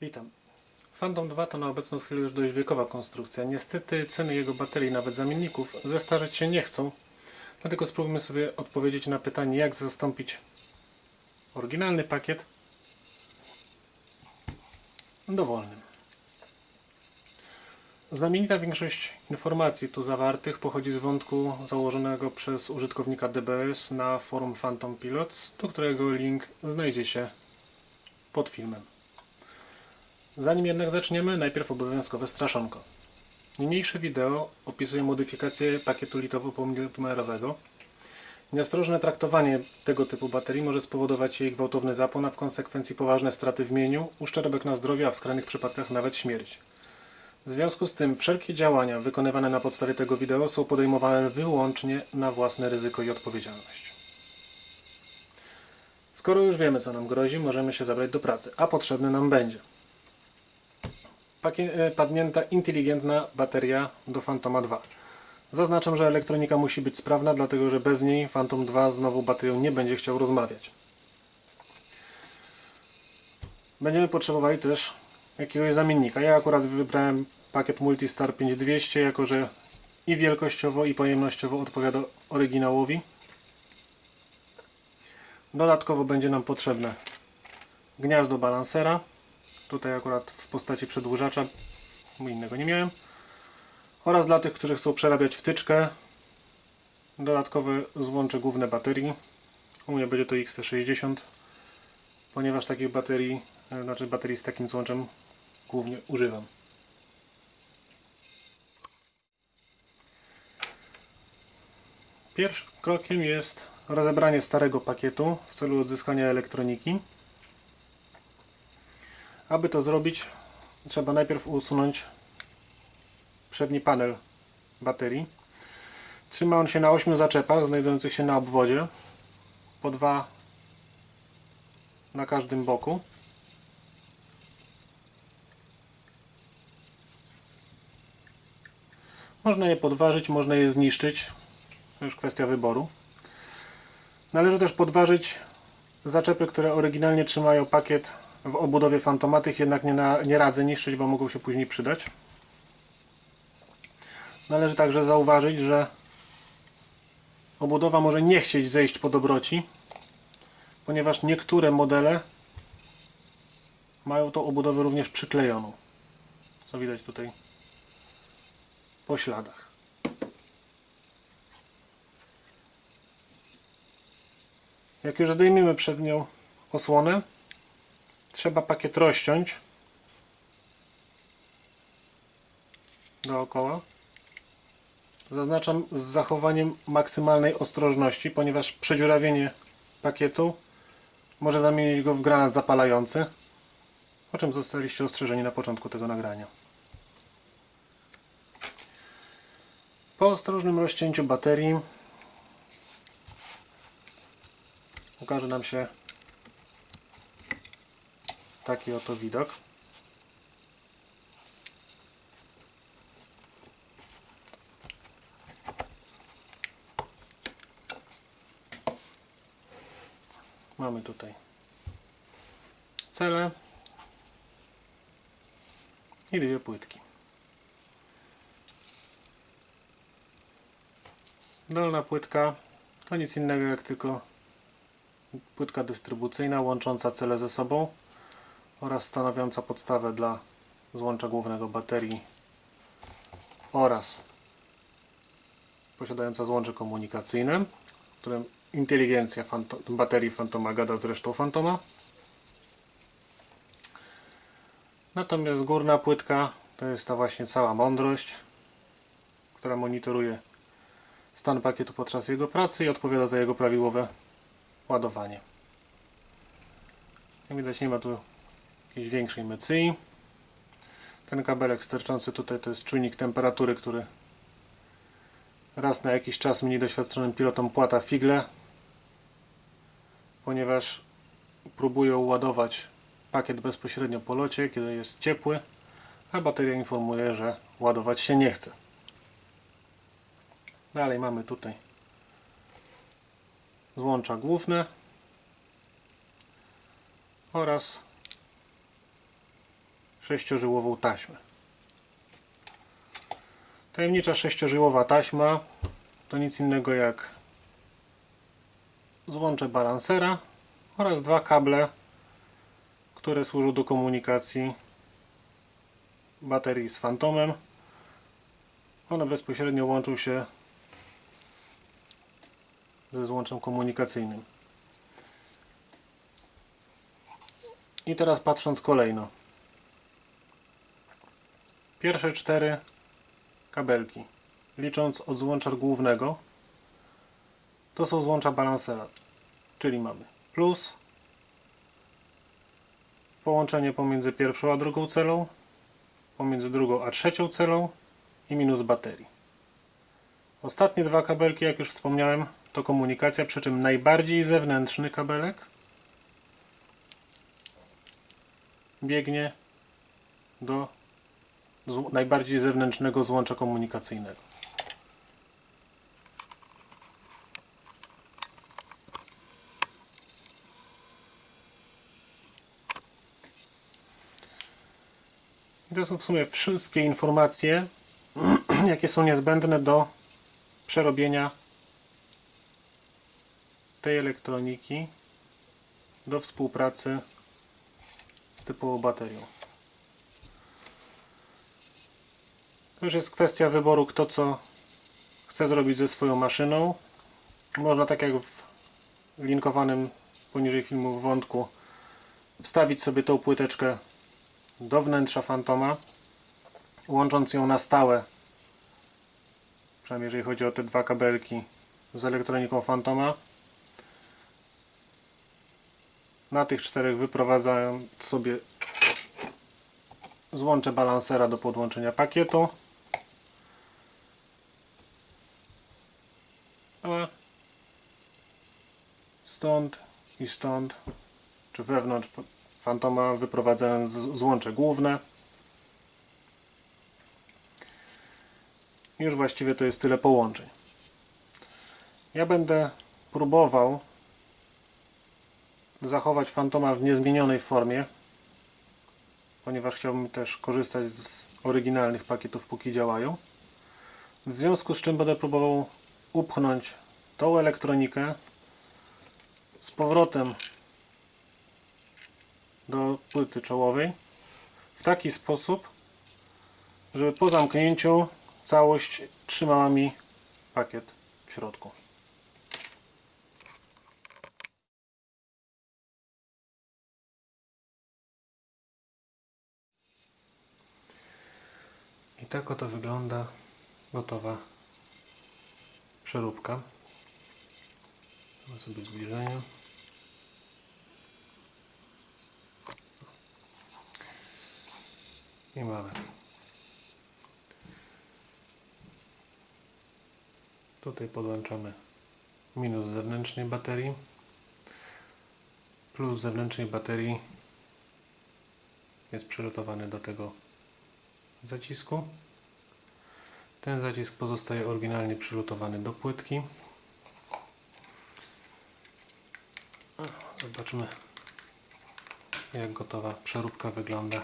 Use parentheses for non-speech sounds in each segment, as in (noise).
Witam. Phantom 2 to na obecną chwilę już dość wiekowa konstrukcja. Niestety ceny jego baterii, nawet zamienników, zestarzeć się nie chcą. Dlatego spróbujmy sobie odpowiedzieć na pytanie, jak zastąpić oryginalny pakiet dowolnym. Znamienita większość informacji tu zawartych pochodzi z wątku założonego przez użytkownika DBS na forum Phantom Pilots, do którego link znajdzie się pod filmem. Zanim jednak zaczniemy, najpierw obowiązkowe straszonko. Niniejsze wideo opisuje modyfikację pakietu litowo-pomerowego. Nieostrożne traktowanie tego typu baterii może spowodować jej gwałtowny zapłon, a w konsekwencji poważne straty w mieniu, uszczerbek na zdrowiu, a w skrajnych przypadkach nawet śmierć. W związku z tym wszelkie działania wykonywane na podstawie tego wideo są podejmowane wyłącznie na własne ryzyko i odpowiedzialność. Skoro już wiemy co nam grozi, możemy się zabrać do pracy, a potrzebny nam będzie padnięta inteligentna bateria do Phantoma 2. Zaznaczam, że elektronika musi być sprawna, dlatego że bez niej Phantom 2 z nową baterią nie będzie chciał rozmawiać. Będziemy potrzebowali też jakiegoś zamiennika. Ja akurat wybrałem pakiet Multistar 5200, jako że i wielkościowo i pojemnościowo odpowiada oryginałowi. Dodatkowo będzie nam potrzebne gniazdo balansera. Tutaj akurat w postaci przedłużacza, bo innego nie miałem. Oraz dla tych, którzy chcą przerabiać wtyczkę, dodatkowe złącze główne baterii. U mnie będzie to XT60, ponieważ takich baterii, e, znaczy baterii z takim złączem głównie używam. Pierwszym krokiem jest rozebranie starego pakietu w celu odzyskania elektroniki. Aby to zrobić, trzeba najpierw usunąć przedni panel baterii. Trzyma on się na 8 zaczepach znajdujących się na obwodzie, po dwa na każdym boku. Można je podważyć, można je zniszczyć. To już kwestia wyboru. Należy też podważyć zaczepy, które oryginalnie trzymają pakiet w obudowie fantomatych, jednak nie, na, nie radzę niszczyć, bo mogą się później przydać. Należy także zauważyć, że obudowa może nie chcieć zejść po dobroci, ponieważ niektóre modele mają tą obudowę również przyklejoną. Co widać tutaj po śladach. Jak już zdejmiemy przednią osłonę, trzeba pakiet rozciąć dookoła. Zaznaczam z zachowaniem maksymalnej ostrożności, ponieważ przedziurawienie pakietu może zamienić go w granat zapalający, o czym zostaliście ostrzeżeni na początku tego nagrania. Po ostrożnym rozcięciu baterii ukaże nam się taki oto widok. Mamy tutaj cele i dwie płytki. Dolna płytka to nic innego jak tylko płytka dystrybucyjna łącząca cele ze sobą oraz stanowiąca podstawę dla złącza głównego baterii oraz posiadająca złącze komunikacyjne, którym inteligencja fanto baterii Fantoma gada z resztą Fantoma. Natomiast górna płytka to jest ta właśnie cała mądrość, która monitoruje stan pakietu podczas jego pracy i odpowiada za jego prawidłowe ładowanie. Jak widać nie ma tu jakiejś większej mecyi. Ten kabelek sterczący tutaj to jest czujnik temperatury, który raz na jakiś czas mniej doświadczonym pilotom płata figle, ponieważ próbują ładować pakiet bezpośrednio po locie, kiedy jest ciepły, a bateria informuje, że ładować się nie chce. Dalej mamy tutaj złącza główne oraz sześciożyłową taśmę. Tajemnicza sześciożyłowa taśma to nic innego jak złącze balansera oraz dwa kable, które służą do komunikacji baterii z fantomem. One bezpośrednio łączą się ze złączem komunikacyjnym. I teraz patrząc kolejno. Pierwsze cztery kabelki, licząc od złącza głównego, to są złącza balansera. Czyli mamy plus, połączenie pomiędzy pierwszą a drugą celą, pomiędzy drugą a trzecią celą i minus baterii. Ostatnie dwa kabelki, jak już wspomniałem, to komunikacja, przy czym najbardziej zewnętrzny kabelek biegnie do najbardziej zewnętrznego złącza komunikacyjnego. To są w sumie wszystkie informacje, (clears throat) jakie są niezbędne do przerobienia tej elektroniki do współpracy z typową baterią. To już jest kwestia wyboru, kto co chce zrobić ze swoją maszyną. Można tak jak w linkowanym poniżej filmu wątku wstawić sobie tą płyteczkę do wnętrza Fantoma, łącząc ją na stałe, przynajmniej jeżeli chodzi o te dwa kabelki z elektroniką Fantoma. Na tych czterech wyprowadzając sobie złącze balansera do podłączenia pakietu. A stąd i stąd, czy wewnątrz Fantoma wyprowadzając złącze główne. Już właściwie to jest tyle połączeń. Ja będę próbował zachować Fantoma w niezmienionej formie, ponieważ chciałbym też korzystać z oryginalnych pakietów, póki działają. W związku z czym będę próbował upchnąć tą elektronikę z powrotem do płyty czołowej w taki sposób, żeby po zamknięciu całość trzymała mi pakiet w środku. I tak oto wygląda gotowa przeróbka. Mamy sobie zbliżenie. I mamy. Tutaj podłączamy minus zewnętrznej baterii plus zewnętrznej baterii jest przylotowany do tego zacisku. Ten zacisk pozostaje oryginalnie przylutowany do płytki. Zobaczmy jak gotowa przeróbka wygląda.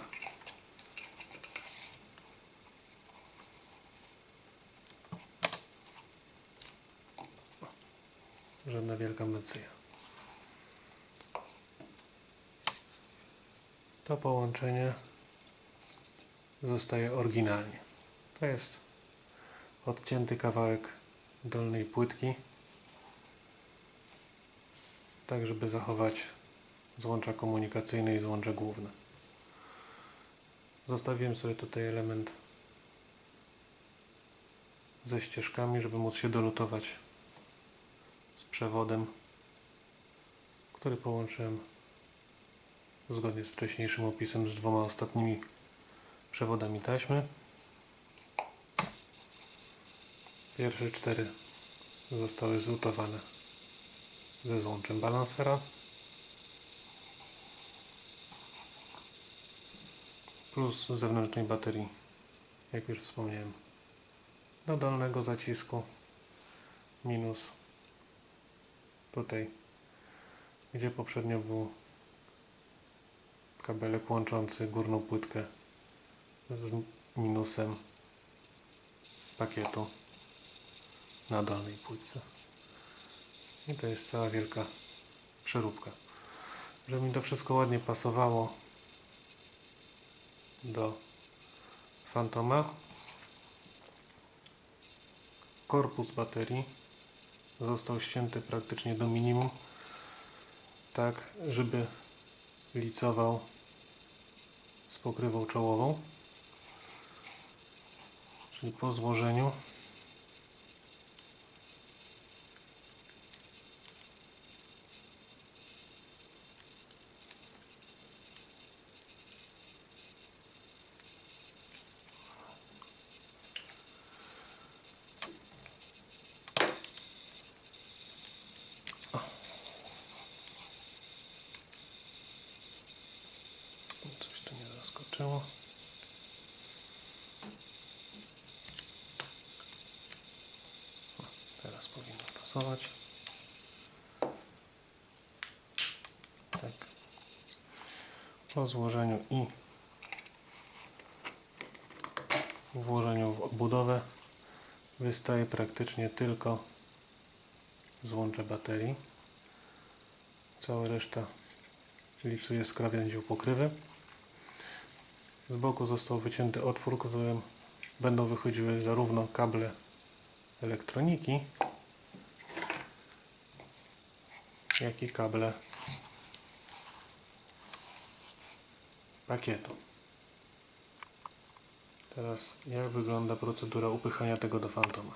Żadna wielka mecyja. To połączenie zostaje oryginalnie. To jest odcięty kawałek dolnej płytki, tak żeby zachować złącza komunikacyjne i złącze główne. Zostawiłem sobie tutaj element ze ścieżkami, żeby móc się dolutować z przewodem, który połączyłem zgodnie z wcześniejszym opisem z dwoma ostatnimi przewodami taśmy. Pierwsze cztery zostały zlutowane ze złączem balansera. Plus zewnętrznej baterii, jak już wspomniałem, do dolnego zacisku. Minus tutaj, gdzie poprzednio był kabelek łączący górną płytkę z minusem pakietu na dolnej płytce. I to jest cała wielka przeróbka. Żeby mi to wszystko ładnie pasowało do Fantoma, korpus baterii został ścięty praktycznie do minimum, tak żeby licował z pokrywą czołową. Czyli po złożeniu Coś tu zaskoczyło. O, Teraz powinno pasować. Tak. Po złożeniu i włożeniu w obudowę wystaje praktycznie tylko złącze baterii. Cała reszta licuje z krawędzią pokrywy. Z boku został wycięty otwór, którym będą wychodziły zarówno kable elektroniki, jak i kable pakietu. Teraz jak wygląda procedura upychania tego do fantoma?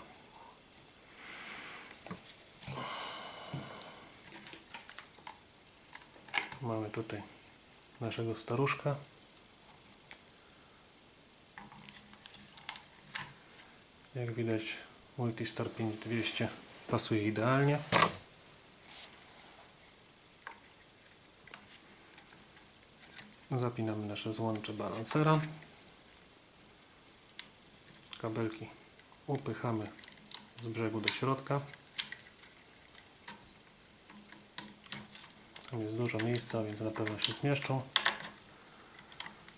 Mamy tutaj naszego staruszka. Jak widać Multistar 5200 pasuje idealnie. Zapinamy nasze złącze balansera. Kabelki upychamy z brzegu do środka. Tam jest dużo miejsca, więc na pewno się zmieszczą.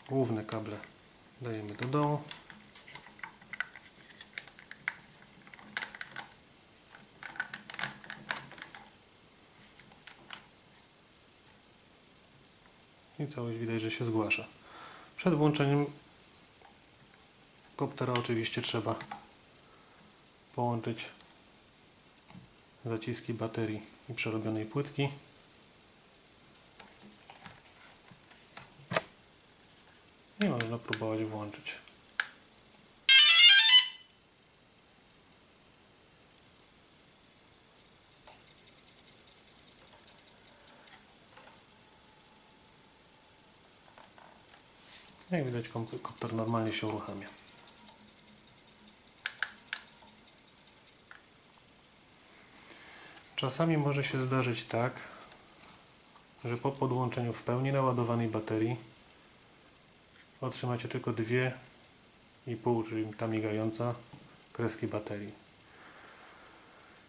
Główne kable dajemy do dołu. I całość widać, że się zgłasza. Przed włączeniem koptera oczywiście trzeba połączyć zaciski baterii i przerobionej płytki. I można próbować włączyć. Jak widać komp- komputer normalnie się uruchamia. Czasami może się zdarzyć tak, że po podłączeniu w pełni naładowanej baterii otrzymacie tylko dwie i pół, czyli ta migająca kreski baterii.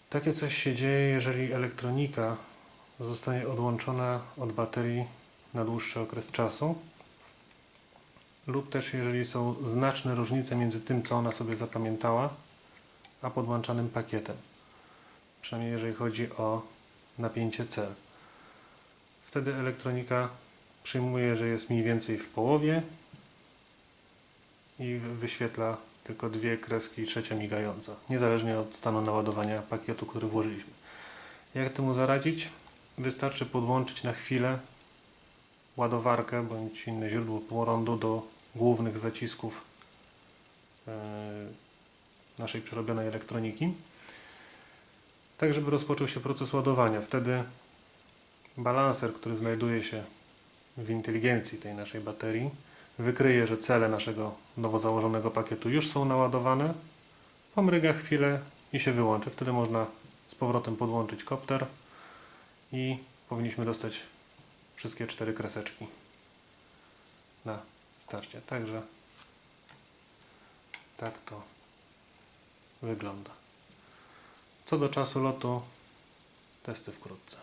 Takie coś się dzieje, jeżeli elektronika zostanie odłączona od baterii na dłuższy okres czasu lub też jeżeli są znaczne różnice między tym, co ona sobie zapamiętała, a podłączanym pakietem. Przynajmniej jeżeli chodzi o napięcie cel. Wtedy elektronika przyjmuje, że jest mniej więcej w połowie i wyświetla tylko dwie kreski i trzecia migająca, niezależnie od stanu naładowania pakietu, który włożyliśmy. Jak temu zaradzić? Wystarczy podłączyć na chwilę ładowarkę bądź inne źródło prądu do głównych zacisków e, naszej przerobionej elektroniki, tak żeby rozpoczął się proces ładowania. Wtedy balanser, który znajduje się w inteligencji tej naszej baterii, wykryje, że cele naszego nowo założonego pakietu już są naładowane, pomryga chwilę i się wyłączy. Wtedy można z powrotem podłączyć kopter i powinniśmy dostać wszystkie cztery kreseczki na starcie. Także tak to wygląda. Co do czasu lotu, testy wkrótce.